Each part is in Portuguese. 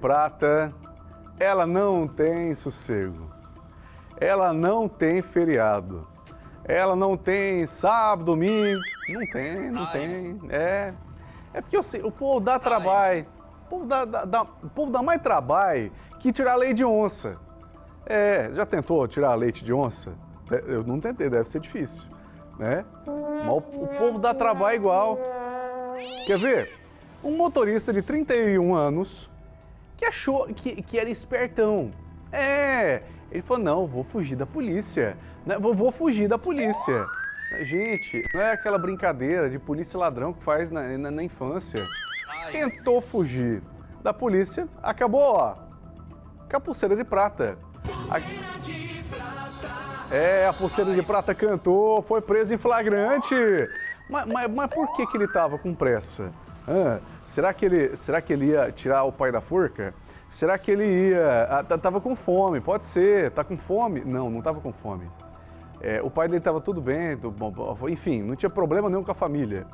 Prata, ela não tem sossego. Ela não tem feriado. Ela não tem sábado, domingo. Não tem, não Ai. tem. É. É porque sei, o povo dá trabalho. O povo dá, dá, dá, o povo dá mais trabalho que tirar leite de onça. É, já tentou tirar leite de onça? É, eu não tentei, deve ser difícil, né? Mas o, o povo dá trabalho igual. Quer ver? Um motorista de 31 anos que achou que, que era espertão. É, ele falou, não, vou fugir da polícia. Né? Vou, vou fugir da polícia. Gente, não é aquela brincadeira de polícia e ladrão que faz na, na, na infância. Tentou fugir da polícia, acabou, ó, com a pulseira de prata. É, a pulseira de prata cantou, foi preso em flagrante. Mas, mas, mas por que, que ele estava com pressa? Ah, será, que ele, será que ele ia tirar o pai da forca? Será que ele ia... Ah, tava com fome, pode ser. Tá com fome? Não, não tava com fome. É, o pai dele estava tudo bem, do, enfim, não tinha problema nenhum com a família.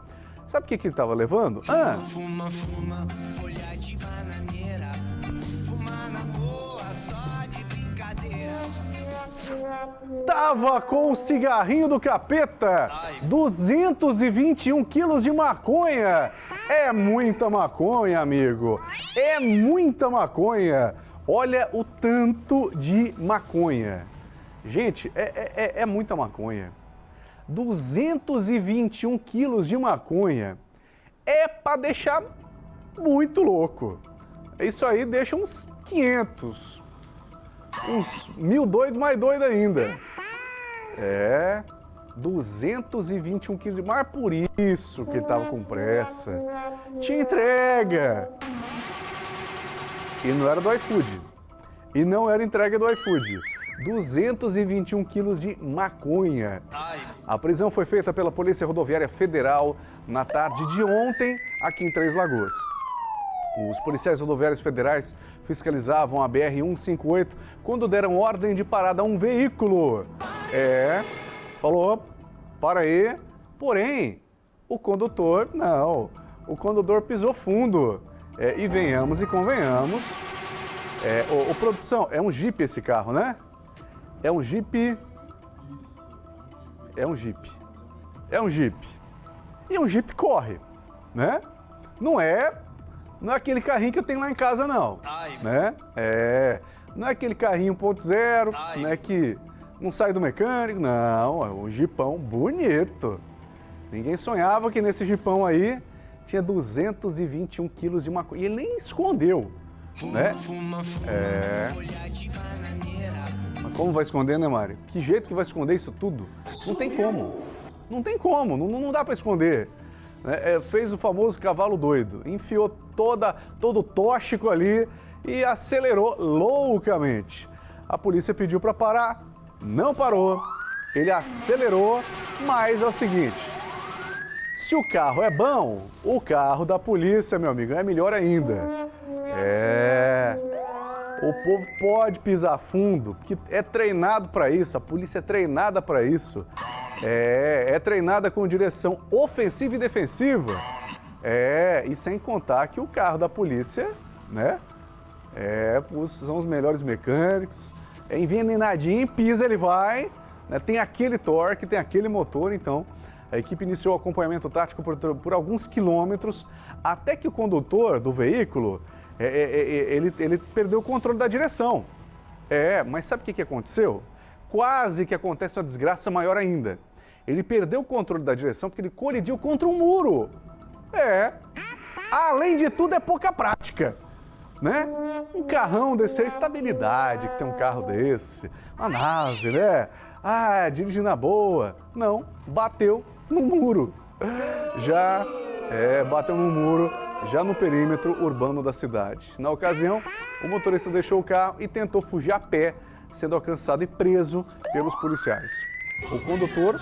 Sabe o que, que ele estava levando? Ah! Fuma, fuma, folha de bananeira, fuma na boa, só de brincadeira. Tava com o cigarrinho do capeta, 221 quilos de maconha. É muita maconha, amigo. É muita maconha. Olha o tanto de maconha. Gente, é, é, é, é muita maconha. 221 quilos de maconha é para deixar muito louco. Isso aí deixa uns 500, uns mil doidos mais doido ainda. É, 221 quilos de mar, por isso que ele tava com pressa. Tinha entrega. E não era do iFood. E não era entrega do iFood. 221 quilos de maconha. A prisão foi feita pela Polícia Rodoviária Federal na tarde de ontem, aqui em Três Lagoas. Os policiais rodoviários federais fiscalizavam a BR-158 quando deram ordem de parada a um veículo. É, falou, para aí, porém, o condutor, não, o condutor pisou fundo. É, e venhamos e convenhamos, é, o, o produção, é um Jeep esse carro, né? É um Jeep. É um Jeep. É um Jeep. E um Jeep corre, né? Não é, não é aquele carrinho que eu tenho lá em casa, não. Ai. Né? É. Não é aquele carrinho 1.0, né? Que não sai do mecânico, não. É um Jeepão bonito. Ninguém sonhava que nesse Jeepão aí tinha 221 quilos de maconha. E ele nem escondeu, né? É. Mas como vai esconder, né, Mário? Que jeito que vai esconder isso tudo? Não tem como. Não tem como, não, não dá para esconder. É, é, fez o famoso cavalo doido, enfiou toda, todo o tóxico ali e acelerou loucamente. A polícia pediu para parar, não parou, ele acelerou, mas é o seguinte, se o carro é bom, o carro da polícia, meu amigo, é melhor ainda. É... O povo pode pisar fundo, porque é treinado para isso, a polícia é treinada para isso. É, é treinada com direção ofensiva e defensiva. É, e sem contar que o carro da polícia, né, é, são os melhores mecânicos, é envenenadinho, pisa ele vai, né, tem aquele torque, tem aquele motor, então a equipe iniciou o acompanhamento tático por, por alguns quilômetros, até que o condutor do veículo é, é, é, é, ele, ele perdeu o controle da direção. É, mas sabe o que, que aconteceu? Quase que acontece uma desgraça maior ainda. Ele perdeu o controle da direção porque ele colidiu contra um muro. É. Além de tudo, é pouca prática. Né? Um carrão desse é estabilidade, que tem um carro desse, uma nave, né? Ah, dirige na boa. Não, bateu no muro. Já, é, bateu no muro já no perímetro urbano da cidade. Na ocasião, o motorista deixou o carro e tentou fugir a pé, sendo alcançado e preso pelos policiais. O condutor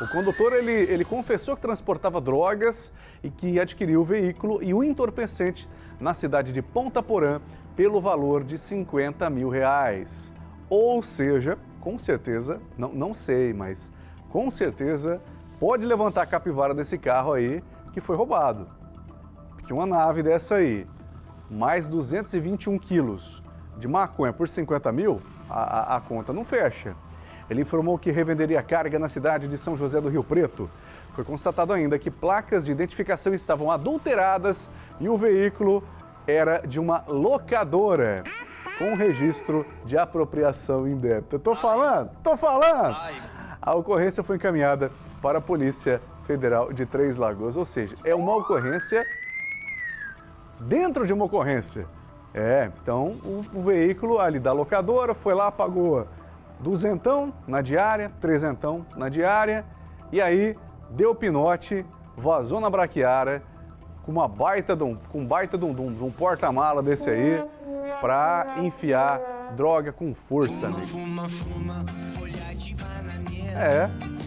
o condutor ele, ele confessou que transportava drogas e que adquiriu o veículo e o entorpecente na cidade de Ponta Porã pelo valor de 50 mil reais. Ou seja, com certeza, não, não sei, mas com certeza pode levantar a capivara desse carro aí que foi roubado. Porque uma nave dessa aí, mais 221 quilos de maconha por 50 mil, a, a, a conta não fecha. Ele informou que revenderia carga na cidade de São José do Rio Preto. Foi constatado ainda que placas de identificação estavam adulteradas e o veículo era de uma locadora com registro de apropriação indébita. Tô falando? Tô falando! A ocorrência foi encaminhada para a Polícia Federal de Três Lagoas, ou seja, é uma ocorrência dentro de uma ocorrência. É, então o, o veículo ali da locadora foi lá, pagou duzentão na diária, trezentão na diária, e aí deu pinote, vazou na braquiária, com uma baita de um, com baita de um, de um, de porta-mala desse aí, para enfiar droga com força, amigo. É.